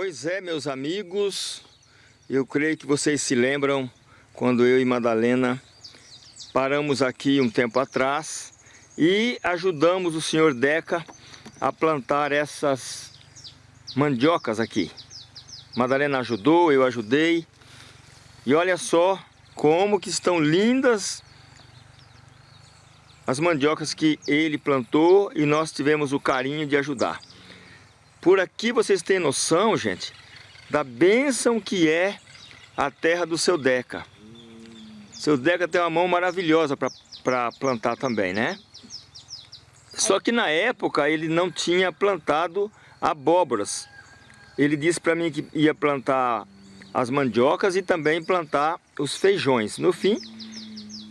Pois é, meus amigos, eu creio que vocês se lembram quando eu e Madalena paramos aqui um tempo atrás e ajudamos o senhor Deca a plantar essas mandiocas aqui. Madalena ajudou, eu ajudei. E olha só como que estão lindas as mandiocas que ele plantou e nós tivemos o carinho de ajudar. Por aqui vocês têm noção, gente, da bênção que é a terra do seu Deca. Seu Deca tem uma mão maravilhosa para plantar também, né? Só que na época ele não tinha plantado abóboras. Ele disse para mim que ia plantar as mandiocas e também plantar os feijões. No fim,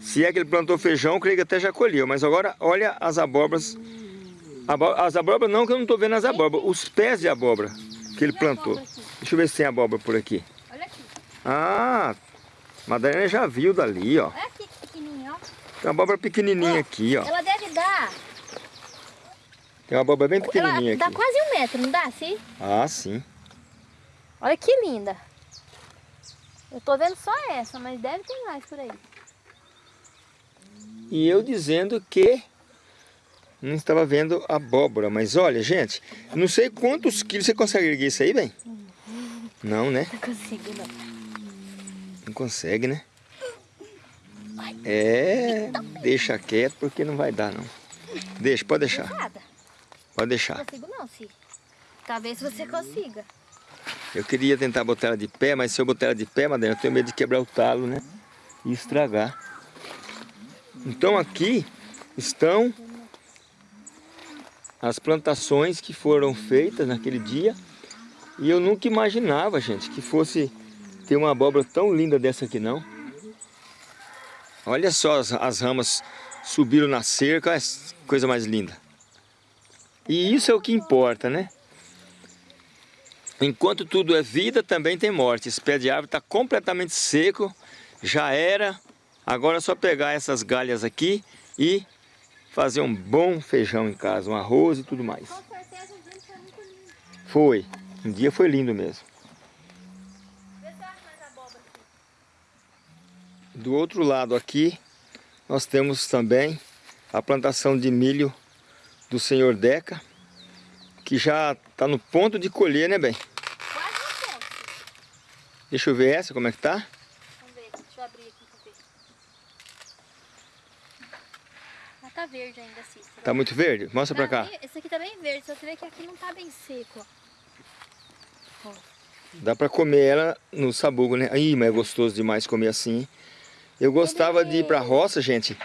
se é que ele plantou feijão, creio que até já colheu. Mas agora olha as abóboras as abóboras não, que eu não estou vendo as abóboras. Os pés de abóbora que ele plantou. Deixa eu ver se tem abóbora por aqui. Olha aqui. Ah, Madalena já viu dali, ó. Olha aqui, pequenininho, ó. Tem uma abóbora pequenininha aqui, ó. Ela deve dar... Tem uma abóbora bem pequenininha aqui. dá quase um metro, não dá, sim? Ah, sim. Olha que linda. Eu tô vendo só essa, mas deve ter mais por aí. E eu dizendo que não estava vendo abóbora. Mas olha, gente, não sei quantos quilos você consegue erguer isso aí, bem? Não, né? Não consigo, não. Não consegue, né? É, deixa quieto porque não vai dar, não. Deixa, pode deixar. Pode deixar. Não consigo não, Ciro. Talvez você consiga. Eu queria tentar botar ela de pé, mas se eu botar ela de pé, Madalena, eu tenho medo de quebrar o talo, né? E estragar. Então aqui estão as plantações que foram feitas naquele dia. E eu nunca imaginava, gente, que fosse ter uma abóbora tão linda dessa aqui, não. Olha só, as, as ramas subiram na cerca, olha coisa mais linda. E isso é o que importa, né? Enquanto tudo é vida, também tem morte. Esse pé de árvore está completamente seco, já era. Agora é só pegar essas galhas aqui e fazer um bom feijão em casa, um arroz e tudo mais. Com certeza o dia foi muito lindo. Foi. Um dia foi lindo mesmo. Do outro lado aqui, nós temos também a plantação de milho do senhor Deca, que já está no ponto de colher, né, bem? Quase no ponto. Deixa eu ver essa, como é que tá? Vamos ver, deixa eu abrir aqui pra ver. Ela tá verde ainda, Cícero. Tá muito verde? Mostra pra cá. Esse aqui tá bem verde, só você vê que aqui não tá bem seco, ó. Dá pra comer ela no sabugo, né? Ih, mas é gostoso demais comer assim. Eu gostava Ele... de ir pra roça, gente,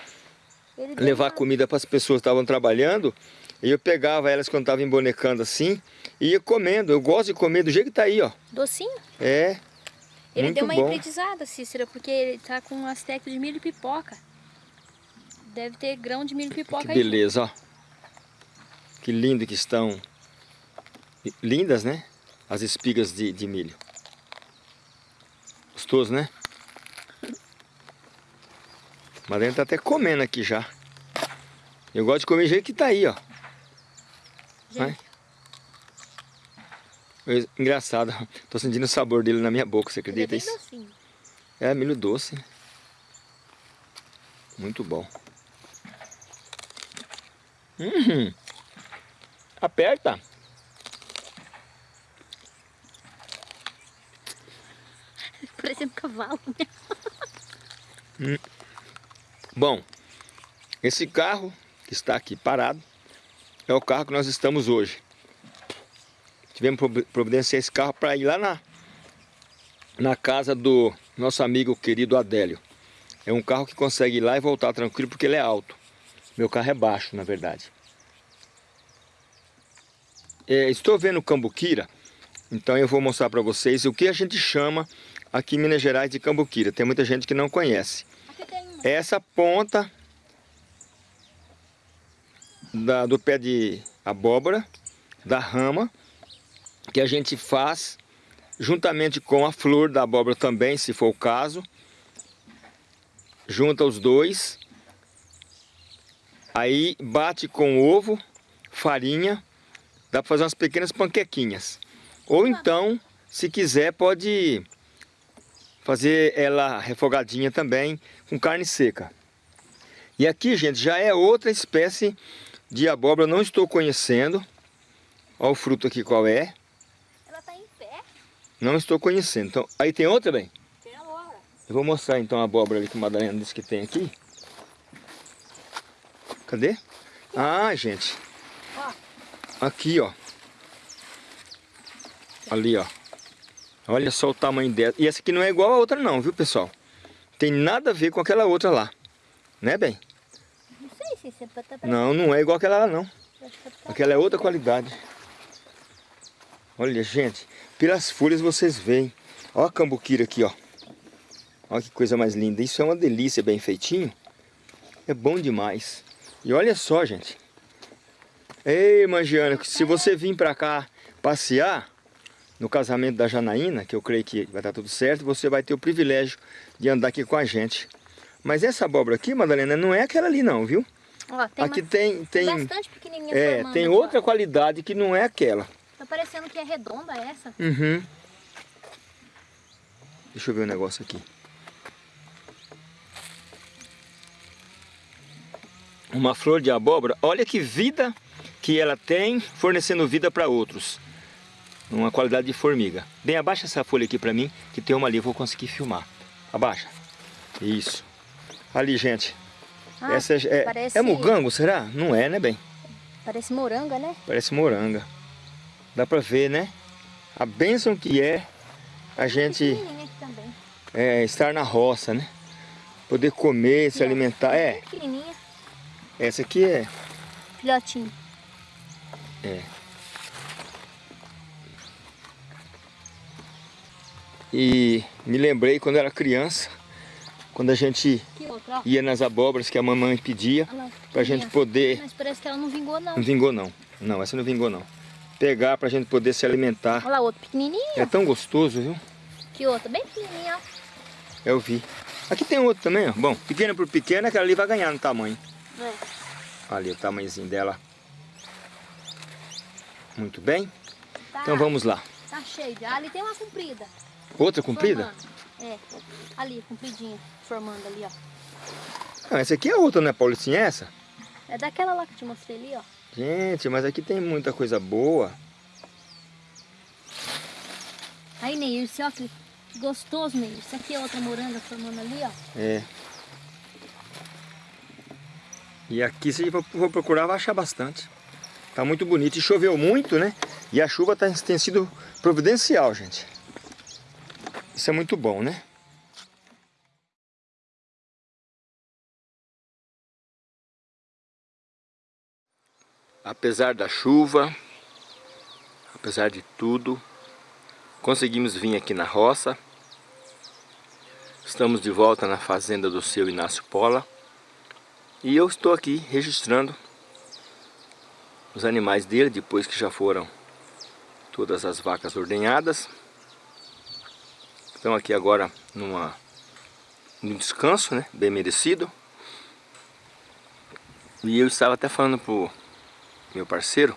Ele levar uma... comida para as pessoas que estavam trabalhando. E eu pegava elas quando estavam embonecando assim e ia comendo. Eu gosto de comer do jeito que tá aí, ó. Docinho? É. Ele muito deu uma bom. hibridizada, Cícero, porque ele tá com um aspecto de milho e pipoca. Deve ter grão de milho e pipoca que beleza, ó. Que lindo que estão. Lindas, né? As espigas de, de milho. Gostoso, né? Madalena tá até comendo aqui já. Eu gosto de comer do jeito que tá aí, ó. Gente. Engraçado, tô sentindo o sabor dele na minha boca, você acredita é isso? Docinho. É, milho doce. Muito bom. Uhum. Aperta. Parecendo um cavalo, né? Hum. Bom, esse carro que está aqui parado é o carro que nós estamos hoje. Tivemos providenciar esse carro para ir lá na, na casa do nosso amigo querido Adélio. É um carro que consegue ir lá e voltar tranquilo porque ele é alto. Meu carro é baixo, na verdade. É, estou vendo cambuquira, então eu vou mostrar para vocês o que a gente chama aqui em Minas Gerais de cambuquira. Tem muita gente que não conhece. Essa ponta da, do pé de abóbora, da rama, que a gente faz juntamente com a flor da abóbora também, se for o caso. Junta os dois. Aí bate com ovo, farinha, dá para fazer umas pequenas panquequinhas. Ou então, se quiser, pode fazer ela refogadinha também com carne seca. E aqui, gente, já é outra espécie de abóbora, não estou conhecendo. Olha o fruto aqui qual é. Ela tá em pé. Não estou conhecendo. Então, aí tem outra, bem? Tem agora. Eu vou mostrar então a abóbora ali que a Madalena disse que tem aqui. Cadê? Ah, gente. Ó. Aqui, ó. Ali, ó. Olha só o tamanho dela. E essa aqui não é igual a outra não, viu, pessoal? Tem nada a ver com aquela outra lá. Né, bem? Não sei se você tá. Não, não é igual aquela lá, não. Tá- Aquela é outra qualidade. Olha, gente. Pelas folhas vocês veem. Olha a cambuquira aqui, ó. Olha que coisa mais linda. Isso é uma delícia, bem feitinho. É bom demais. E olha só, gente. Ei, Mangiana, se você vir pra cá passear no casamento da Janaína, que eu creio que vai dar tudo certo, você vai ter o privilégio de andar aqui com a gente. Mas essa abóbora aqui, Madalena, não é aquela ali não, viu? Ó, tem aqui tem, tem, bastante pequenininha é, tem outra qualidade que não é aquela. Tá parecendo que é redonda essa. Uhum. Deixa eu ver um negócio aqui. Uma flor de abóbora, olha que vida que ela tem, fornecendo vida para outros. Uma qualidade de formiga. Bem, abaixa essa folha aqui para mim, que tem uma ali, eu vou conseguir filmar. Abaixa. Isso. Ali, gente. Ah, essa é, parece- é mugango, será? Não é, né, bem? Parece moranga, né? Parece moranga. Dá pra ver, né? A bênção que é a gente é, estar na roça, né? Poder comer, se alimentar. É, essa aqui é. Filhotinho. E me lembrei quando era criança, quando a gente ia nas abóboras que a mamãe pedia, Olha pra gente pequenininha. poder. Mas parece que ela não vingou, não. Não vingou não. Não, essa não vingou não. Pegar pra gente poder se alimentar. Olha lá, outro pequenininho. É tão gostoso, viu? Que outra, bem pequenininha, ó. Eu vi. Aqui tem outro também, ó. Bom, pequena por pequena, aquela ali vai ganhar no tamanho. É. Ali o tamanhozinho dela. Muito bem. Tá, Então vamos lá. Tá cheio já. Ali tem uma comprida. Outra comprida? Formando. É. Ali, compridinha. Formando ali, ó. Não, essa aqui é outra, não é Paulicinha essa? É daquela lá que eu te mostrei ali, ó. Gente, mas aqui tem muita coisa boa. Aí, esse ó, que gostoso, Ney. Isso aqui é outra moranga formando ali, ó. É. E aqui, se for procurar, vai achar bastante. Tá muito bonito. E choveu muito, né? E a chuva tá, tem sido providencial, gente. Isso é muito bom, né? Apesar da chuva, apesar de tudo, conseguimos vir aqui na roça. Estamos de volta na fazenda do seu Inácio Pola. E eu estou aqui registrando os animais dele, depois que já foram todas as vacas ordenhadas. Estão aqui agora numa, num descanso, né? Bem merecido. E eu estava até falando pro meu parceiro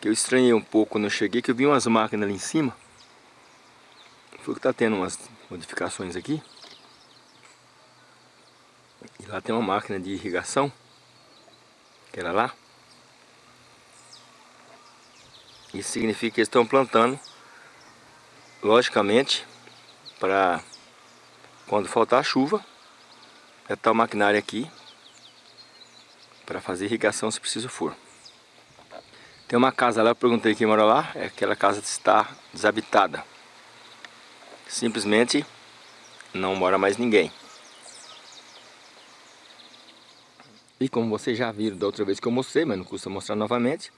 que eu estranhei um pouco quando eu cheguei, que eu vi umas máquinas ali em cima. Foi que tá tendo umas modificações aqui. E lá tem uma máquina de irrigação. Que era lá. Isso significa que eles estão plantando, logicamente, para quando faltar chuva, é tal maquinária aqui para fazer irrigação se preciso for. Tem uma casa lá, eu perguntei quem mora lá, é aquela casa está desabitada. Simplesmente não mora mais ninguém. E como vocês já viram da outra vez que eu mostrei, mas não custa mostrar novamente,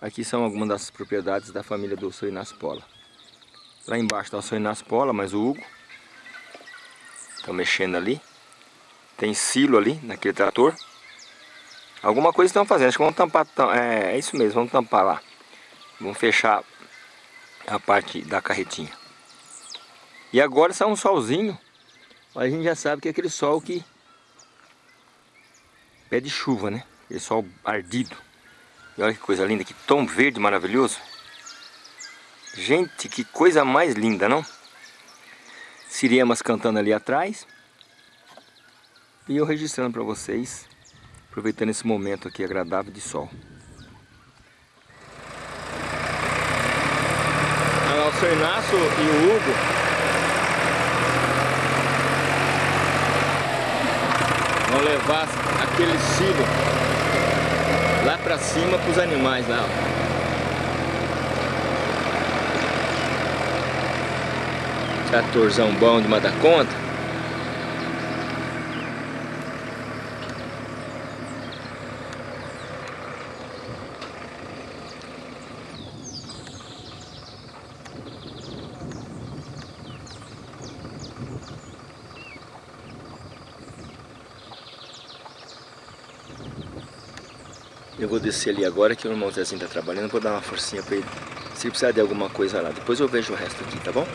aqui são algumas das propriedades da família do seu Inácio Pola. Lá embaixo está o seu Inácio Pola, mas o Hugo está mexendo ali. Tem silo ali, naquele trator. Alguma coisa estão fazendo, acho que vão tampar, tam- é, é isso mesmo, vamos tampar lá. Vamos fechar a parte da carretinha. E agora está um solzinho, a gente já sabe que é aquele sol que pede chuva, né? Aquele sol ardido. E olha que coisa linda, que tom verde maravilhoso. Gente, que coisa mais linda, não? Siriemas cantando ali atrás. E eu registrando para vocês, aproveitando esse momento aqui agradável de sol. Lá, o seu Inácio e o Hugo vão levar aquele silo lá para cima para os animais lá. Ó. Tratorzão bom de dar conta. Eu vou descer ali agora que o irmão Zezinho tá trabalhando, vou dar uma forcinha pra ele. Se precisar de alguma coisa lá, depois eu vejo o resto aqui, tá bom?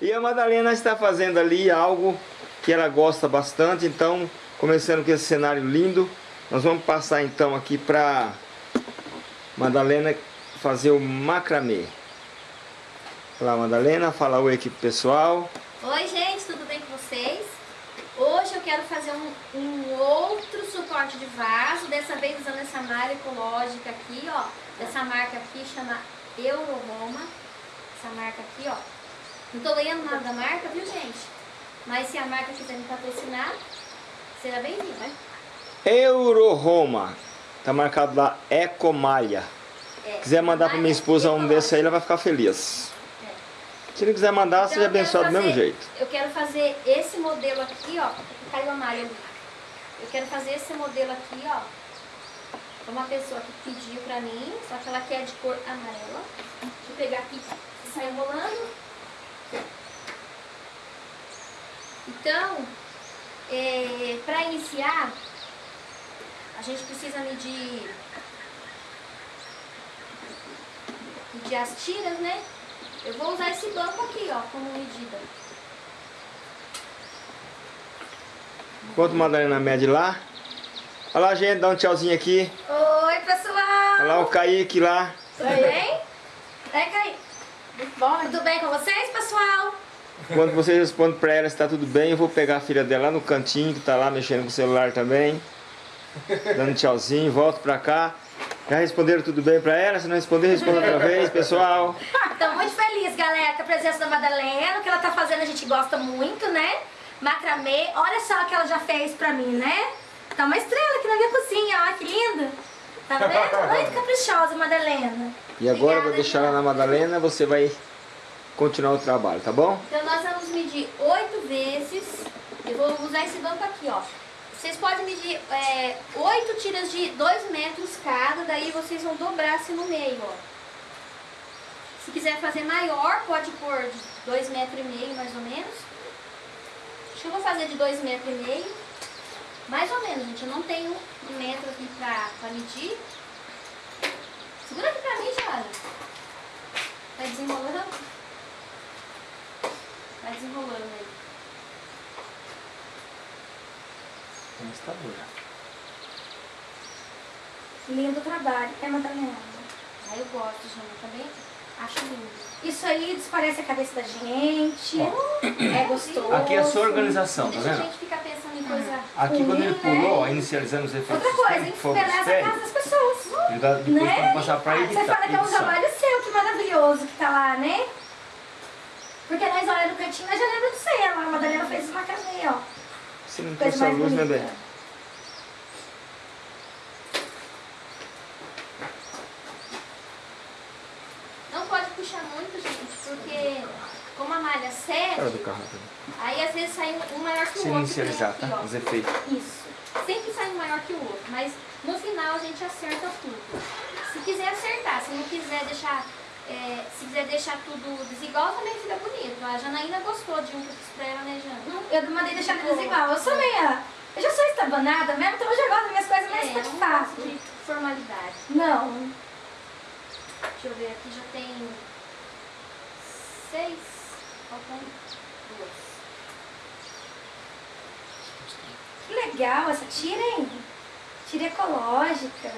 E a Madalena está fazendo ali algo que ela gosta bastante, então, começando com esse cenário lindo, nós vamos passar então aqui para Madalena fazer o macramê. Olá Madalena, fala oi aqui pro pessoal. Oi gente, tudo bem com vocês? Hoje eu quero fazer um, um outro suporte de vaso, dessa vez usando essa malha ecológica aqui, ó, dessa marca aqui, chama Euroroma, essa marca aqui, ó. Não tô ganhando nada da marca, viu gente? Mas se a marca quiser me patrocinar, será bem-vindo, né? Euroroma, tá marcado lá Ecomalha. É, quiser mandar para minha esposa um desse aí, ela vai ficar feliz. É. Se não quiser mandar, Então, seja abençoado do mesmo fazer- jeito. Eu quero fazer esse modelo aqui, ó. Caiu a malha ali. Eu quero fazer esse modelo aqui, ó. Uma pessoa que pediu pra mim, só que ela quer de cor amarela. Deixa eu pegar aqui e sair enrolando. Então, é, pra iniciar, a gente precisa medir, medir as tiras, né? Eu vou usar esse banco aqui, ó, como medida. Enquanto a Madalena mede lá. Olha lá, gente, dá um tchauzinho aqui. Oi, pessoal! Olha lá o Kaique lá. Tudo bem? É, Caí. Bom, tudo bem com vocês, pessoal? Quando você responde pra ela se tá tudo bem, eu vou pegar a filha dela lá no cantinho, que tá lá mexendo com o celular também. Dando tchauzinho, volto pra cá. Já responderam tudo bem pra ela? Se não responder, responda outra vez, pessoal. Tô muito feliz, galera, com a presença da Madalena, o que ela tá fazendo a gente gosta muito, né? Macramê, olha só o que ela já fez pra mim, né? Tá uma estrela aqui na minha cozinha, ó, que linda. Tá vendo? Muito caprichosa, Madalena. E agora eu vou Obrigada, deixar ela na Madalena, você vai continuar o trabalho, tá bom? Então nós vamos medir oito vezes. Eu vou usar esse banco aqui, ó. Vocês podem medir é, tiras de dois metros cada, daí vocês vão dobrar assim no meio, ó. Se quiser fazer maior, pode pôr de dois metros e meio, mais ou menos. Acho que eu vou fazer de dois metros e meio. Mais ou menos, gente. Eu não tenho um metro aqui pra, pra medir. Segura aqui pra mim, Jara. Vai desenrolando. Vai desenrolando aí. Mas tá bom já. Lindo trabalho, é Madalena. Aí eu gosto, Jana, também. Acho lindo. Isso aí desparece a cabeça da gente, é gostoso. Aqui é a sua organização, tá Deixa a vendo? gente ficar pensando em coisa. Aqui quando ele Ruim, né? pulou, ó, inicializando os efeitos Outra coisa, embeleza a casa das pessoas. ele dá depois Né? tem passar pra Você editar. fala que é um trabalho seu, que maravilhoso que tá lá, né? Porque nós olhamos no cantinho, nós já lembra de você. A Madalena fez uma macramê, ó. Você não trouxe a luz, né. Dani? Não pode puxar muito, gente, porque como a malha é do 7, carro também. aí às vezes sai um maior que o Se outro. inicializar, tem tá? aqui, ó. Os efeitos. Isso. Sempre sai um maior que o outro, mas no final a gente acerta tudo. Se quiser acertar, se não quiser deixar, é, se quiser deixar tudo desigual, também fica bonito. A Janaína gostou de um que eu fiz pra ela, né, Jana? Eu mandei deixar desigual. Eu sou meia. Eu já sou estabanada mesmo, então eu já gosto das minhas coisas mais É, eu fácil. não gosto de formalidade. Não. Deixa eu ver, aqui já tem seis, faltam duas. Que legal essa tira, hein? Tira ecológica.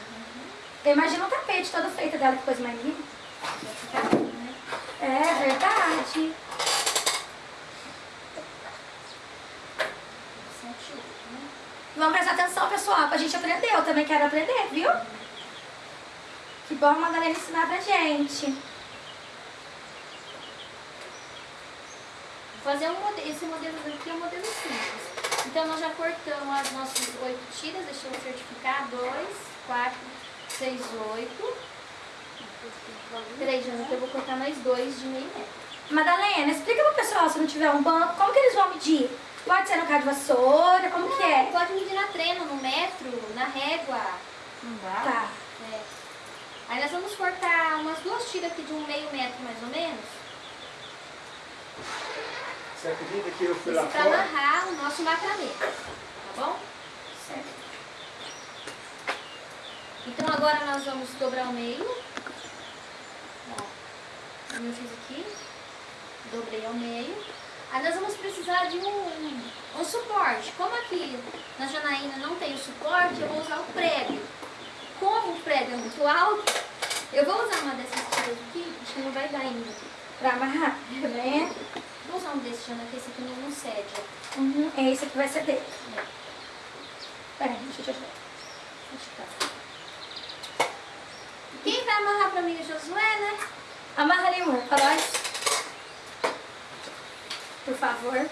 Eu imagino o tapete todo feito dela, que coisa mais linda. É verdade. Vamos prestar atenção, pessoal, pra gente aprender. Eu também quero aprender, viu? Que bom a Madalena ensinar pra gente. Fazer um modelo, esse modelo aqui é um modelo simples. Então nós já cortamos as nossas oito tiras, deixa eu certificar, dois, quatro, seis, oito. Peraí, Jana, que eu vou cortar mais dois de meio metro. Madalena, explica pro pessoal, se não tiver um banco, como que eles vão medir? Pode ser no cabo de vassoura, como que é? Pode medir na treina, no metro, na régua. Não dá? Tá. É. Aí nós vamos cortar umas duas tiras aqui de um meio metro mais ou menos. Você acredita que eu fui Isso lá pra fora? amarrar o nosso macramê. Tá bom? Certo. Então agora nós vamos dobrar o meio. Como eu fiz aqui. Dobrei ao meio. Aí nós vamos precisar de um, um suporte. Como aqui na Janaína não tem o suporte, eu vou usar o prego. Como o prego é muito alto, eu vou usar uma dessas tiras aqui, acho que não vai dar ainda. Pra amarrar, vendo? Vou usar um desse, Jana, que esse aqui não, cede. Uhum. É esse aqui vai dele. É, Peraí, deixa eu te ajudar. acho que tá. Quem vai amarrar pra mim é o Josué, né? Amarra ali, amor, pra nós. Por favor.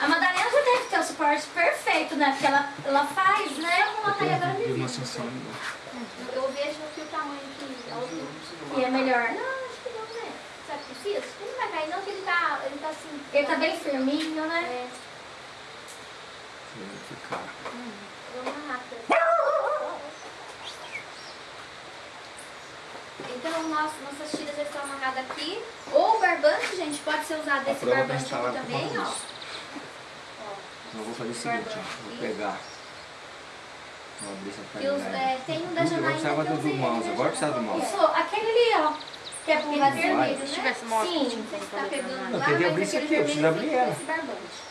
A Madalena já deve ter o suporte perfeito, né? Porque ela, ela faz, né? Eu vou colocar ele agora Deu uma mesmo. sensação. Eu vejo que o tamanho que altura. E é melhor. Não, acho que não, né? Sabe que precisa? Ele não vai cair não, que ele tá, ele tá assim. Ele tá bem firminho, né? É, Ficar. vou amarrar pra Então, nós, nossas tiras já estão amarradas aqui. Ou o barbante, gente, pode ser usado esse barbante aqui também, ó. Ó, Eu vou fazer o seguinte, ó. Vou pegar. Vou abrir essa timeline. é, tem um da Tudo, agora Janaína precisava do usei mouse, agora precisa do mouse. é? Aquele ali, ó. Que é pro vermelho, Se né? tivesse Sim. Você tá colocar pegando lá, mas abrir isso aquele aqui, eu preciso vermelho ter esse barbante.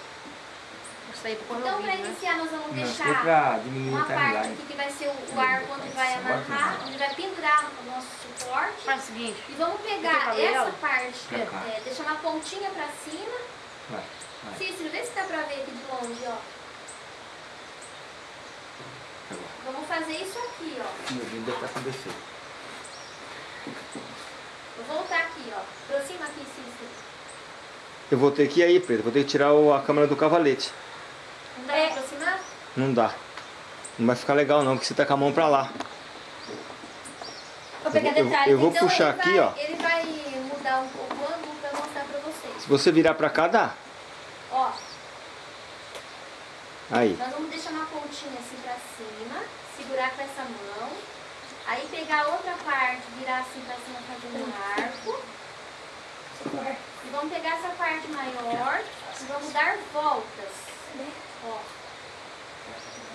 Isso aí pra pôr Então, para né? iniciar, nós vamos deixar é pra diminuir uma parte aqui que vai ser o arco onde vai Agora amarrar, onde vai pendurar o nosso suporte. Faz o seguinte, E vamos pegar essa parte, é, deixar uma pontinha pra cima. Vai, vai. Cícero, vê se dá pra ver aqui de longe, ó. Vamos fazer isso aqui, ó. Meu vídeo deve estar com defeito. Vou voltar aqui, ó. Aproxima aqui, Cícero. Eu vou ter que ir aí, Preto. Vou ter que tirar a câmera do cavalete. Não dá É. pra aproximar? Não dá. Não vai ficar legal não, porque você tá com a mão pra lá. Vou pegar Eu vou- detalhes. eu vou então, puxar aqui, vai, ó. Ele vai mudar um pouco o ângulo pra mostrar pra vocês. Se você virar pra cá, dá. Ó, Aí. Nós vamos deixar uma pontinha assim pra cima, segurar com essa mão. Aí pegar a outra parte, virar assim pra cima fazendo um arco. E vamos pegar essa parte maior e vamos dar voltas. Ó,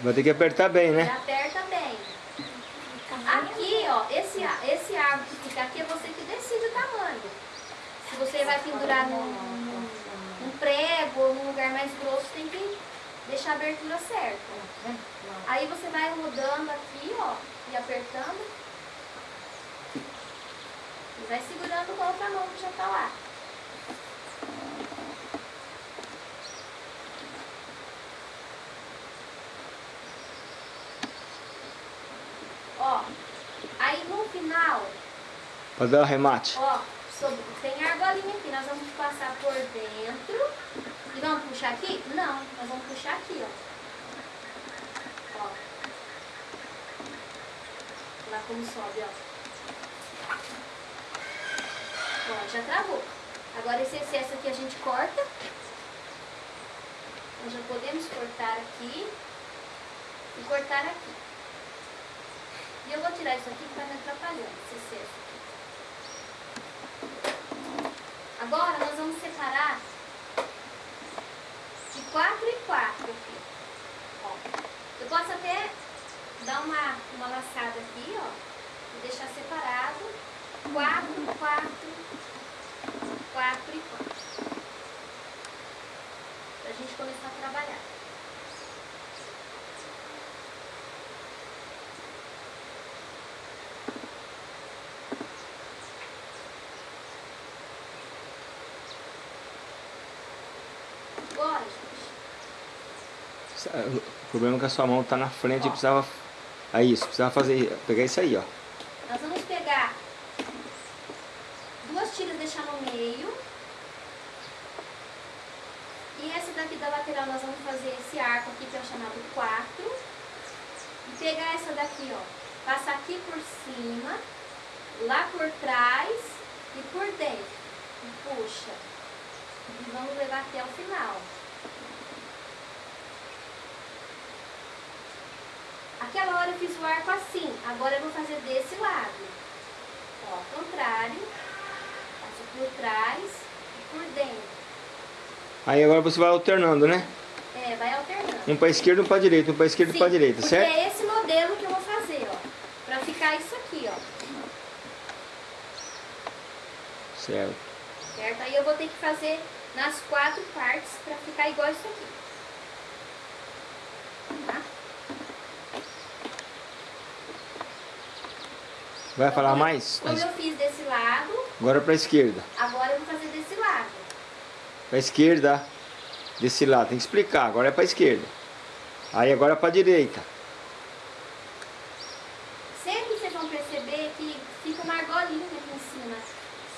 Vai ter que apertar bem, né? aperta bem. Aqui, ó, esse, esse arco que fica aqui é você que decide o tamanho. Se você vai pendurar num, num, prego ou num lugar mais grosso, tem que deixar a abertura certa. Aí você vai rodando aqui, ó, e apertando. E vai segurando com a outra mão que já tá lá. Ó, aí no final, Pra dar o remate. ó, sobre- tem argolinha aqui, nós vamos passar por dentro. E vamos puxar aqui? Não, nós vamos puxar aqui, ó. Ó. Lá como sobe, ó. Ó, já travou. Agora esse excesso aqui a gente corta. Nós já podemos cortar aqui e cortar aqui. E eu vou tirar isso aqui que tá me atrapalhando, esse aqui. Agora nós vamos separar de quatro em quatro aqui. Ó. Eu posso até dar uma, uma laçada aqui, ó, e deixar separado quatro, quatro, quatro e quatro. Pra gente começar a trabalhar. Agora, gente. O problema é que a sua mão tá na frente e precisava... Aí, isso, precisava fazer... Pegar isso aí, ó. Nós vamos pegar duas tiras deixar no meio. E essa daqui da lateral nós vamos fazer esse arco aqui que é o chamado 4. E pegar essa daqui, ó. Passar aqui por cima, lá por trás e por dentro. E puxa. E vamos levar até o final. Aquela hora eu fiz o arco assim, agora eu vou fazer desse lado. Ó, ao contrário, passo por trás e por dentro. Aí agora você vai alternando, né? É, vai alternando. Um pra esquerda, um pra direita, um pra esquerda e um Sim, pra direita, certo? é esse modelo que eu vou fazer, ó. Pra ficar isso aqui, ó. Certo. Certo? Aí eu vou ter que fazer nas quatro partes pra ficar igual isso aqui. Vai falar mais? Como eu fiz desse lado, Agora pra esquerda. agora eu vou fazer desse lado. Pra esquerda. Desse lado. Tem que explicar. Agora é pra esquerda. Aí agora é pra direita. Sempre vocês vão perceber que fica uma argolinha aqui em cima.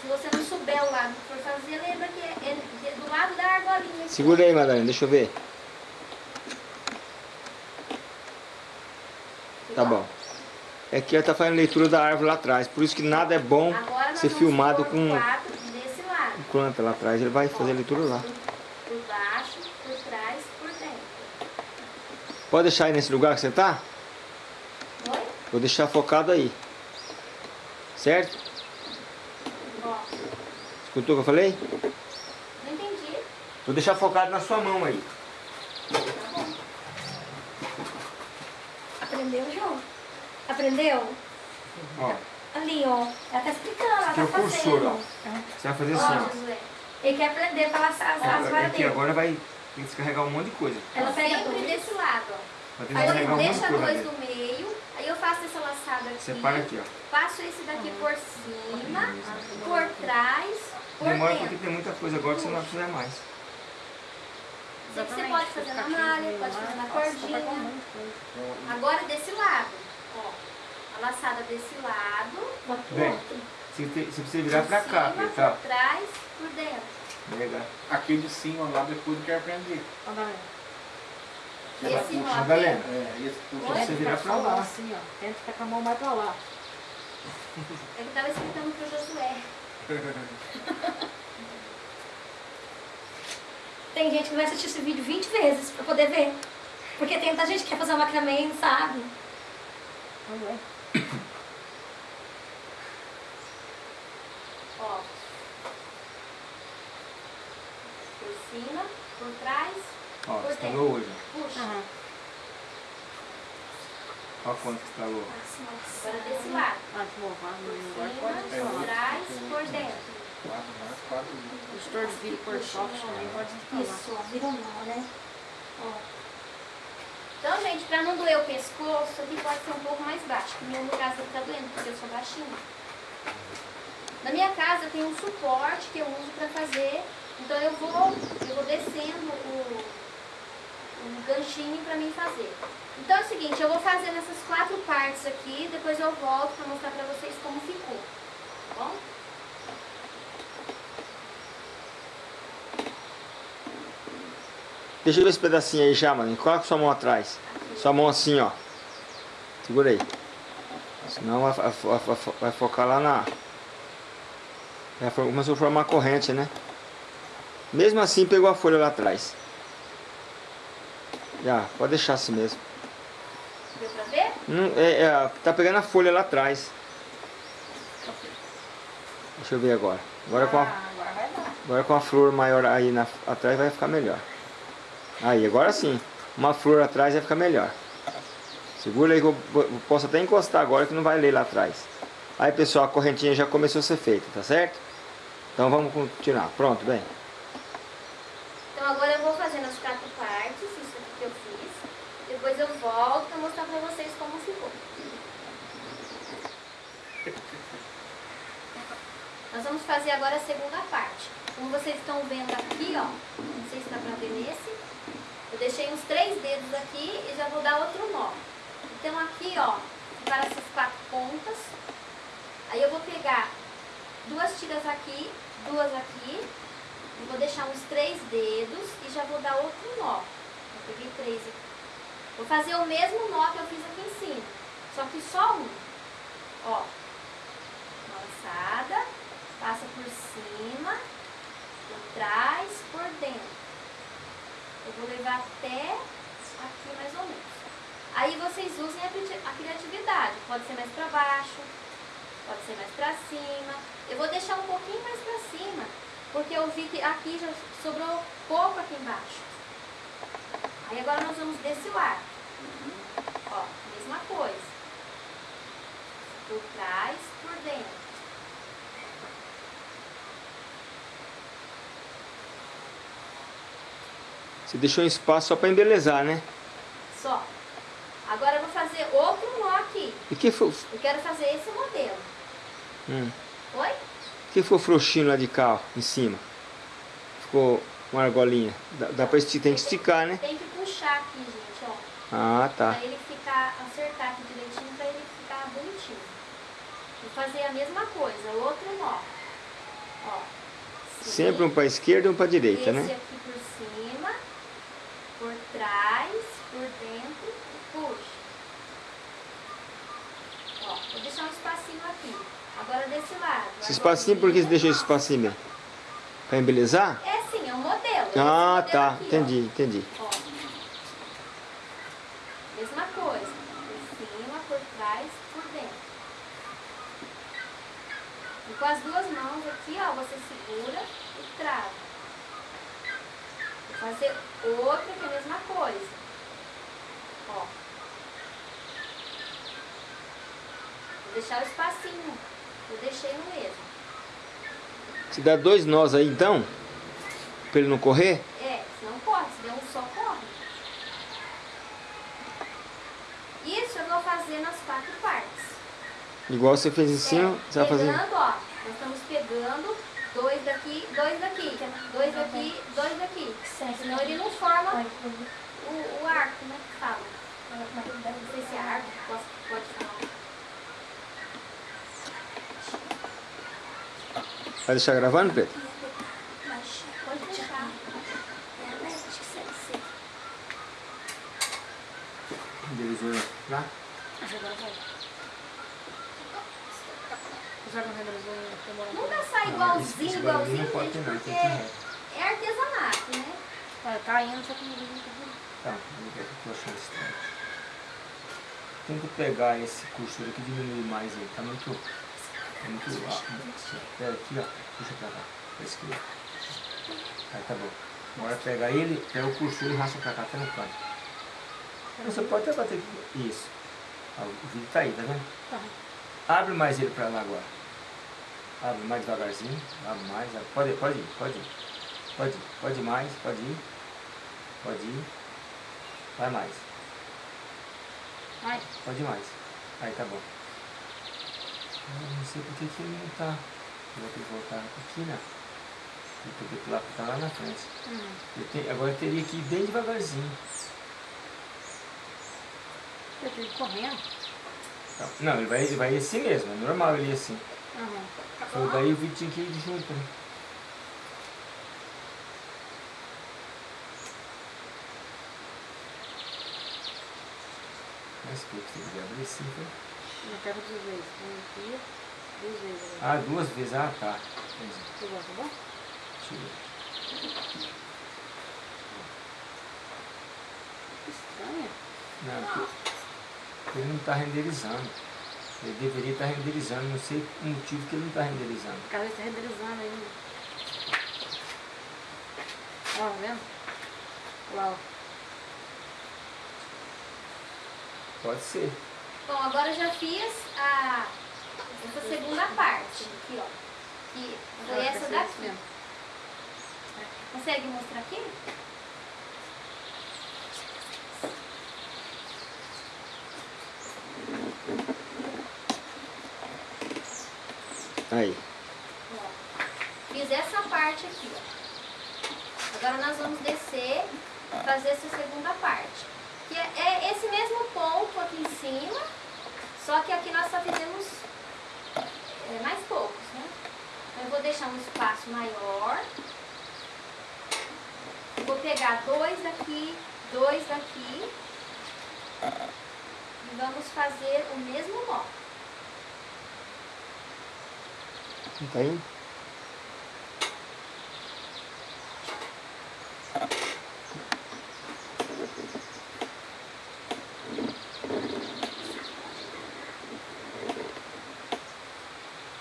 Se você não souber o lado que for fazer, lembra que é, é do lado da argolinha. Segura aí, Madalena. Deixa eu ver. Tá bom. É que ela tá fazendo leitura da árvore lá atrás. Por isso que nada é bom Agora ser filmado com planta lá atrás. Ele vai fazer a leitura lá. Por, baixo, por trás, por dentro. Pode deixar aí nesse lugar que você tá? Oi? Vou deixar focado aí. Certo? Ó, Escutou o que eu falei? não entendi. Vou deixar focado na sua mão aí. Tá bom. Aprendeu, João? Aprendeu? Ó, Ali, ó. Ela tá explicando, ela aqui é tá o cursor, ó. fazendo. Você vai fazer Ó, assim, ó. Josué. Ele quer aprender pra laçar as, as ó. varas Aqui dele. agora vai tem que descarregar um monte de coisa. Ela pega Sempre tudo. desse lado, ó. Aí eu um deixo coisa. dois no meio, aí eu faço essa laçada aqui. Separa aqui, ó. Passo esse daqui por cima, por trás, por Demora dentro. porque tem muita coisa agora que você não vai precisar mais. Isso aqui você pode fazer na malha, pode fazer na cordinha. Agora desse lado, ó. A laçada desse lado, Vem. Você, tem- você precisa virar pra cá, cima, tá? por trás, por dentro. Legal. Aqui de cima, lá depois que eu aprendi. Esse nó aqui, Madalena, É, esse Oi? você virar pra lá. Assim, ó. Tenta ficar com a mão mais pra lá. é que tava explicando pro Josué. Tem gente que vai assistir esse vídeo 20 vezes pra poder ver. Porque tem muita gente que quer fazer um macramê e não sabe. Ver. Ó. Por cima, por trás, Ó, por estralou dentro. hoje. Puxa. Aham. Olha quanto que estralou. Agora desse lado. Ah, de louvar, Por não cima, pode por trás, por dentro. Quatro, mais quatro. O gestor de vídeo por soft também pode instalar. Isso, ó, virou mal, né? Ó. Então, gente, pra não doer o pescoço, aqui pode ser um pouco mais baixo. No meu caso, ele tá doendo, porque eu sou baixinha. Na minha casa tem um suporte que eu uso pra fazer. Então eu vou, eu vou descendo o, ganchinho pra mim fazer. Então é o seguinte, eu vou fazer nessas quatro partes aqui, depois eu volto pra mostrar pra vocês como ficou. Tá bom? Deixa eu ver esse pedacinho aí já, mano. Coloca sua mão atrás. Sua mão assim, ó. Segura aí. Senão vai, vai- vai- vai focar lá na... For- começou a formar corrente, né? Mesmo assim, pegou a folha lá atrás. Já, pode deixar assim mesmo. Deu pra ver? Não, é, é, tá pegando a folha lá atrás. Deixa eu ver agora. Agora com a, Ah, agora agora com a flor maior aí na, atrás vai ficar melhor. Aí, agora sim. Uma flor atrás vai ficar melhor. Segura aí que eu, posso até encostar agora que não vai ler lá atrás. Aí pessoal, a correntinha já começou a ser feita, tá certo? Então vamos continuar. Pronto, bem. Então agora eu vou fazer nas quatro partes, isso aqui que eu fiz. Depois eu volto pra mostrar pra vocês como ficou. Nós vamos fazer agora a segunda parte. Como vocês estão vendo aqui, ó, não sei se dá pra ver nesse, eu deixei uns três dedos aqui e já vou dar outro nó. Então aqui, ó, para essas quatro pontas, aí eu vou pegar duas tiras aqui, duas aqui, vou deixar uns três dedos e já vou dar outro nó. Eu peguei três aqui. Vou fazer o mesmo nó que eu fiz aqui em cima, só que só um. Ó, laçada, passa por cima, por trás, por dentro. Eu vou levar até aqui mais ou menos. Aí vocês usem a cri- a criatividade. Pode ser mais para baixo, pode ser mais para cima. Eu vou deixar um pouquinho mais para cima, porque eu vi que aqui já sobrou pouco aqui embaixo. Aí agora nós vamos desse lado. Ó, mesma coisa. Por trás, por dentro. Você deixou um espaço só para embelezar, né? Só. Agora eu vou fazer outro nó aqui. E que foi, Eu quero fazer esse modelo. hum, Oi? que foi o frouxinho lá de cá, ó, em cima? Ficou uma argolinha. Dá, dá pra esticar, tem que esticar, né? Tem que puxar aqui, gente, ó. Ah, tá. Pra ele ficar, acertar aqui direitinho, pra ele ficar bonitinho. Vou fazer a mesma coisa, outro nó. Ó. Sempre um para esquerda e um para direita, Esse né? aqui por trás, por dentro e puxa. Ó, vou deixar um espacinho aqui. Agora desse lado. Esse espacinho, por que você deixou esse espacinho? Pra embelezar? É sim, é um modelo. Ah, modelo tá. aqui, ó. Entendi, entendi. Ó. Mesma coisa. Por cima, por trás, por dentro. E com as duas mãos aqui, ó, você segura e trava. Fazer outra que é a mesma coisa. Ó. Vou deixar o espacinho. Eu deixei no mesmo. Se dá dois nós aí então, pra ele não correr, É, senão corre, se der um só, corre. Isso eu vou fazer nas quatro partes. igual você fez em cima, É, você vai fazer. pegando, ó, nós estamos pegando dois daqui, dois daqui, dois daqui, dois daqui. Senão ele não forma o, o arco, né, que fala. Não sei se é arco, pode, pode falar. Vai deixar gravando, Pedro? Pode deixar. Embelezou lá? Você não realizou demora Nunca sai igualzinho, igualzinho, gente, porque é artesanato, né? Tá caindo, só que não muito Tá, vamos ver o que eu tô achando estranho. Tenta pegar esse cursor aqui e diminuir mais ele. Tá muito. Tá muito alto. Pega aqui, ó. Puxa pra cá. Pra esquerda. Aí tá bom. Agora pega ele, pega o cursor e racha pra cá até no canto. Você pode até bater aqui. Isso. Ah, O vídeo tá aí, tá vendo? Tá. Abre mais ele pra lá agora. Abre mais devagarzinho. Abre mais. abre. Pode ir, pode ir, pode ir. Pode ir, pode ir mais, pode ir. Pode ir. Vai mais. Ai, Pode ir mais. Aí tá bom. Eu não sei por que que ele não tá. Eu vou ter que voltar aqui, né? Porque que lá tá lá na frente. hum. Eu tenho- agora eu teria que ir bem devagarzinho. eu tive correndo. Tá. Não, ele vai, ele vai assim mesmo, é normal ele ir assim. Só daí o vídeo tinha que ir junto, né? Mas que você queria abrir assim, foi? Eu quero duas vezes. Um aqui, duas vezes. Ah, duas vezes, ah tá. Entendi. Você gosta, bom? Eu ver. Que estranho. Não, porque ele não está renderizando. Ele deveria estar renderizando, não sei o motivo que ele não está renderizando. A casa está renderizando ainda. Ó, tá vendo? Lá, ó. Pode ser. Bom, agora eu já fiz a, essa segunda parte. Aqui, ó. Que foi essa daqui. Consegue mostrar aqui? Aí. Fiz essa parte aqui. Agora nós vamos descer e fazer essa segunda parte. Que é, é esse mesmo ponto aqui em cima, só que aqui nós só fizemos é, mais poucos, né? Então eu vou deixar um espaço maior. Vou pegar dois daqui, dois daqui. E vamos fazer o mesmo nó. Não tá indo?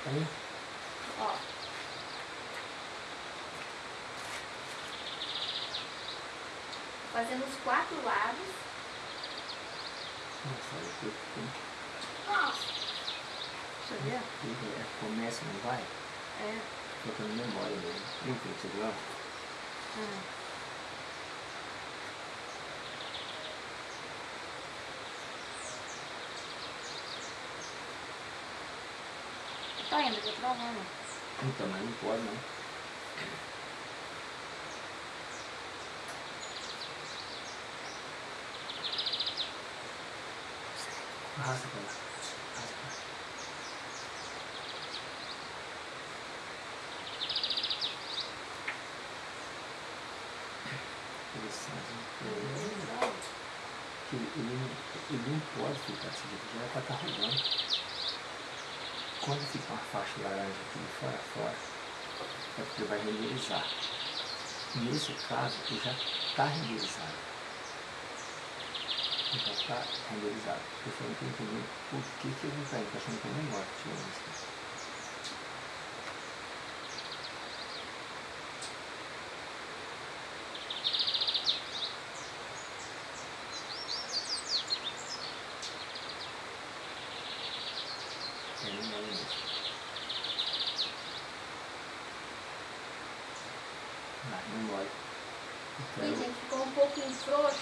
Aí. Ó. Fazendo os quatro lados. Nossa, olha que- Nossa. Deixa eu ver. Começa, não vai? É. Ficando memória mesmo. Que ser lá? Ah. Tá indo, tô travando. Então, mas não pode não. Arrasta pra lá. Arrasta pra lá. Interessante. né? Que ele, não- ele não pode ficar jeito, já vai estar rodando. Quando fica uma faixa laranja aqui de fora a fora, é porque vai renderizar. Nesse caso, ele já está renderizado. Já está renderizado. Eu só não estou entendendo por que, que ele não está Estou achando que é menor que tinha isso. É menor mesmo. Ah, não mole. Ih, Então, gente, ficou um pouquinho frouxo.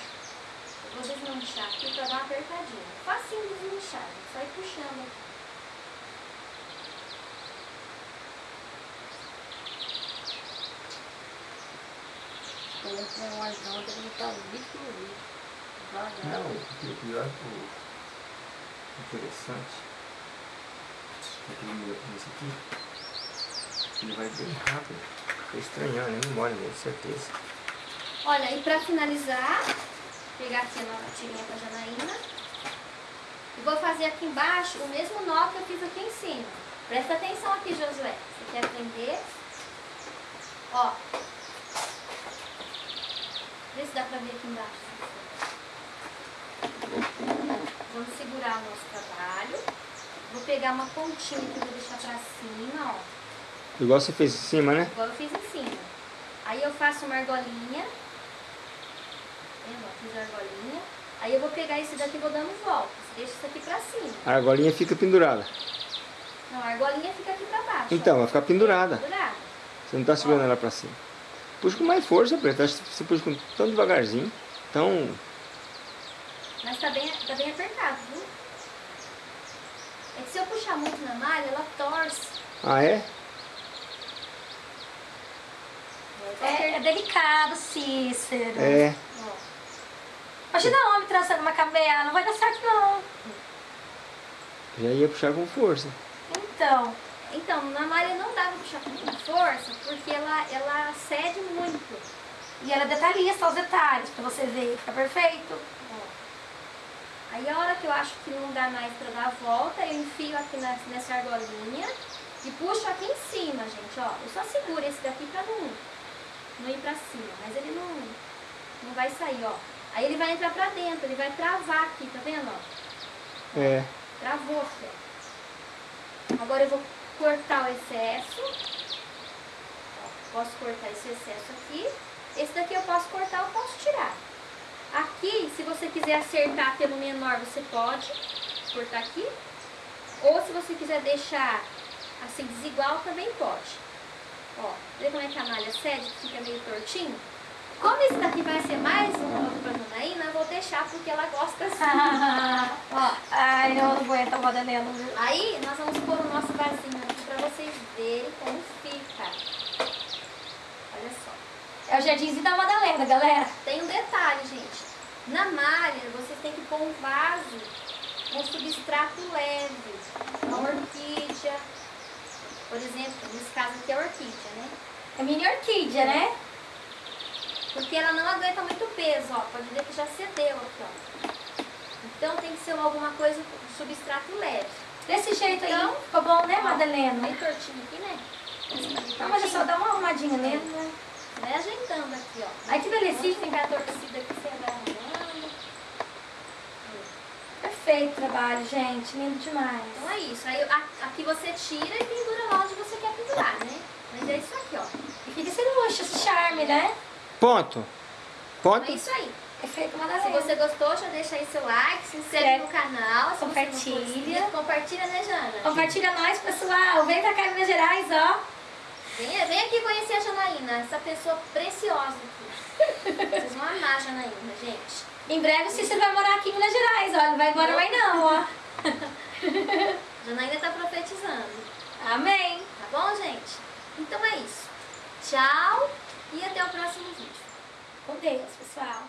Eu vou desmanchar aqui pra dar uma apertadinha. Facinho de desmanchar, gente. Só ir puxando aqui. Eu não tenho mais não, tem que botar o vídeo no vídeo. Devagar. Não, o o pior, o interessante é que ele- esse aqui, ele vai bem rápido. Tô estranhando, nem memória mesmo, certeza. Olha, e pra finalizar, pegar aqui a nova tirinha com a Janaína. E vou fazer aqui embaixo o mesmo nó que eu fiz aqui em cima. Presta atenção aqui, Josué. Você quer aprender? Ó. Vê se dá pra ver aqui embaixo. Vamos segurar o nosso trabalho. Vou pegar uma pontinha que eu vou deixar pra cima, ó. Igual você fez em cima, né? Igual eu fiz em cima. Aí eu faço uma argolinha. Ó, Fiz a argolinha. Aí eu vou pegar esse daqui e vou dando voltas. Deixa isso aqui pra cima. A argolinha fica pendurada. Não, a argolinha fica aqui pra baixo. Então, ó. vai ficar pendurada. Pendurada. Você não tá segurando ela pra cima. Puxa com mais força, Preta. Você puxa com tão devagarzinho. Tão. Mas tá bem, tá bem apertado, viu? É que se eu puxar muito na malha, ela torce. Ah, é? É, é delicado, Cícero. É. Imagina homem trançando uma camela, não vai dar certo não. Já ia puxar com força. Então, Então, na malha não dá pra puxar com força, porque ela, ela cede muito. e ela é detalhista aos detalhes, pra você ver, fica perfeito. Ó. Aí a hora que eu acho que não dá mais pra dar a volta, eu enfio aqui na- nessa argolinha e puxo aqui em cima, gente, ó. Eu só seguro esse daqui pra não, não ir pra cima, mas ele não, não vai sair, ó. Aí ele vai entrar pra dentro, ele vai travar aqui, tá vendo, ó? É. Travou, Fê. Agora eu vou cortar o excesso. Ó, posso cortar esse excesso aqui. Esse daqui eu posso cortar, eu posso tirar. Aqui, se você quiser acertar pelo menor, você pode cortar aqui. Ou se você quiser deixar assim desigual, também pode. Ó, vê como é que a malha cede, que fica meio tortinho? Como esse daqui vai ser mais um outro pra Janaína, eu vou deixar porque ela gosta assim. Ó, Ai, eu não aguento a Madalena. viu? Aí nós vamos pôr o nosso vasinho aqui pra vocês verem como fica. Olha só. É o jardinzinho da Madalena, galera. Tem um detalhe, gente. Na malha, vocês têm que pôr um vaso com substrato leve. Uma orquídea. Por exemplo, nesse caso aqui é orquídea, né? É mini orquídea, né? Porque ela não aguenta muito peso, ó. Pode ver que já cedeu aqui, ó. Então tem que ser alguma coisa com substrato leve. Desse jeito aí. Então, Ficou bom, né, Ó, Madalena? Meio tortinho aqui, né? Não, mas é só dar uma arrumadinha nele, né? Vai ajeitando aqui, ó. Ai, que belezinha. Ficar torcida aqui, você vai arrumando. Perfeito o trabalho, gente. Lindo demais. Então é isso. Aí aqui você tira e pendura lá onde você quer pendurar, né? Mas é isso aqui, ó. E fica esse luxo, esse charme, né? Ponto. Ponto. é isso aí. Perfeito, Se você gostou, já deixa aí seu like, se inscreve Inscreve. no canal. Se Compartilha. inscrito, compartilha, né, Jana? Compartilha nós, pessoal. Vem pra Minas Gerais, ó. Vem, vem aqui conhecer a Janaína, essa pessoa preciosa aqui. Vocês vão amar a Janaína, gente. Em breve o Cícero vai morar aqui em Minas Gerais, ó. Não vai embora mais não, ó. Janaína tá profetizando. Amém. Tá bom, gente? Então é isso. Tchau e até o próximo vídeo. Com Deus, pessoal.